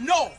No!